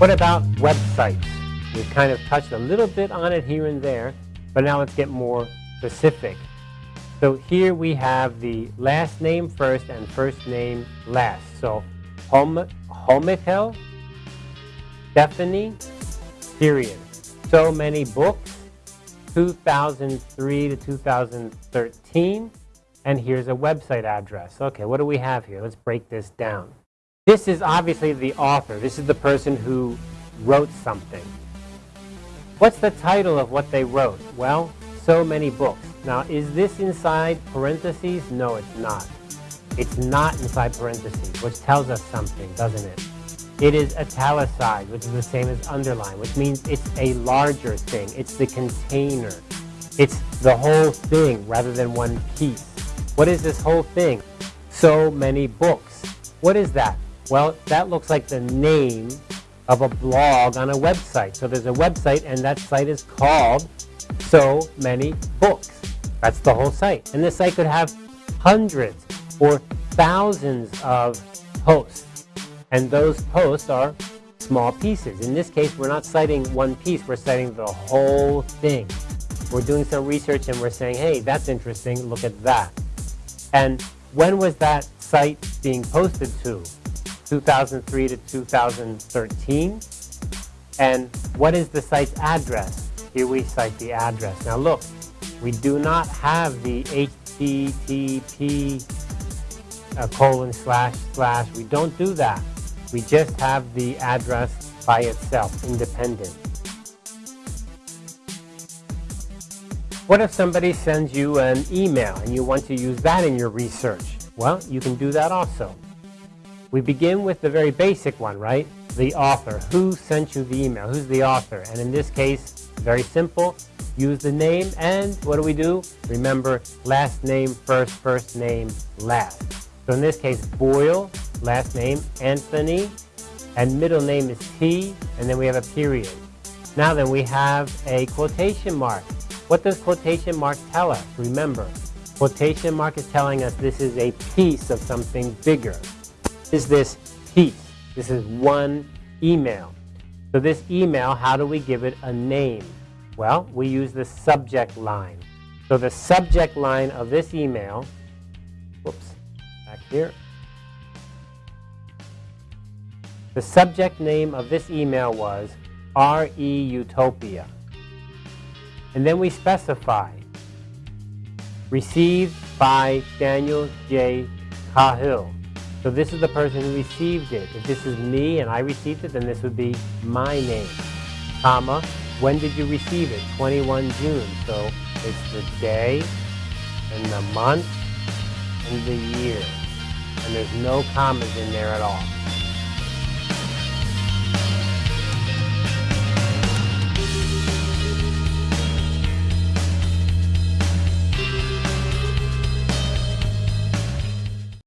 What about websites? We've kind of touched a little bit on it here and there, but now let's get more specific. So here we have the last name first and first name last. So Hollmichel, Stephanie, period. So many books, 2003 to 2013. And here's a website address. Okay, what do we have here? Let's break this down. This is obviously the author. This is the person who wrote something. What's the title of what they wrote? Well, so many books. Now, is this inside parentheses? No, it's not. It's not inside parentheses, which tells us something, doesn't it? It is italicized, which is the same as underline, which means it's a larger thing. It's the container. It's the whole thing rather than one piece. What is this whole thing? So many books. What is that? Well, that looks like the name of a blog on a website. So there's a website and that site is called So Many Books. That's the whole site. And this site could have hundreds or thousands of posts. And those posts are small pieces. In this case, we're not citing one piece, we're citing the whole thing. We're doing some research and we're saying, hey, that's interesting, look at that. And when was that site being posted to? 2003 to 2013. And what is the site's address? Here we cite the address. Now look, we do not have the HTTP uh, colon slash slash. We don't do that. We just have the address by itself, independent. What if somebody sends you an email and you want to use that in your research? Well, you can do that also. We begin with the very basic one, right? The author. Who sent you the email? Who's the author? And in this case, very simple. Use the name and what do we do? Remember, last name first, first name last. So in this case, Boyle, last name Anthony, and middle name is T, and then we have a period. Now then, we have a quotation mark. What does quotation mark tell us? Remember, quotation mark is telling us this is a piece of something bigger is this piece. This is one email. So this email, how do we give it a name? Well, we use the subject line. So the subject line of this email, whoops, back here. The subject name of this email was RE Utopia. And then we specify, received by Daniel J. Cahill. So this is the person who received it. If this is me and I received it, then this would be my name, comma, when did you receive it? 21 June. So it's the day and the month and the year. And there's no commas in there at all.